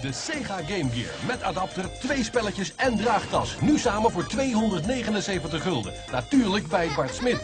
De Sega Game Gear met adapter, twee spelletjes en draagtas. Nu samen voor 279 gulden. Natuurlijk bij Bart Smit.